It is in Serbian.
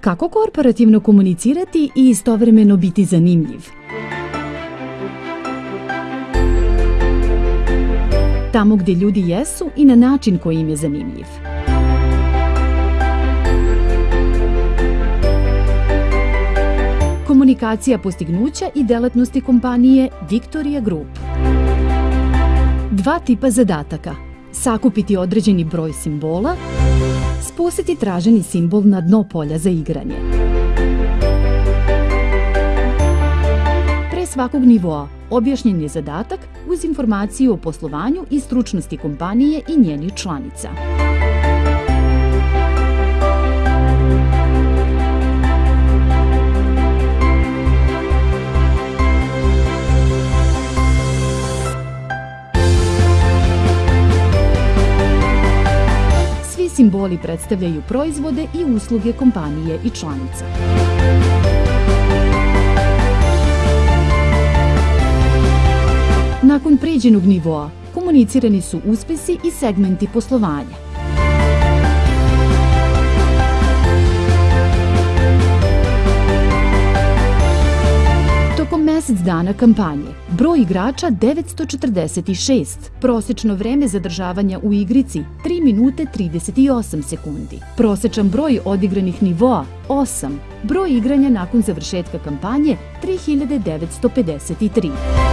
Kako korporativno komunicirati i istovremeno biti zanimljiv? Tamo gdje ljudi jesu i na način koji im je zanimljiv. Komunikacija postignuća i delatnosti kompanije Victoria Group. Dva tipa zadataka. Sakupiti određeni broj simbola spustiti traženi simbol na dno polja za igranje. Pre svakog nivoa objašnjen je zadatak uz informaciju o poslovanju i stručnosti kompanije i njenih članica. Simboli predstavljaju proizvode i usluge kompanije i članica. Nakon pređenog nivoa, komunicirani su uspesi i segmenti poslovanja. Mesec dana kampanje. Broj igrača 946. Prosečno vreme zadržavanja u igrici 3 minute 38 sekundi. Prosečan broj odigranih nivoa 8. Broj igranja nakon završetka kampanje 3953.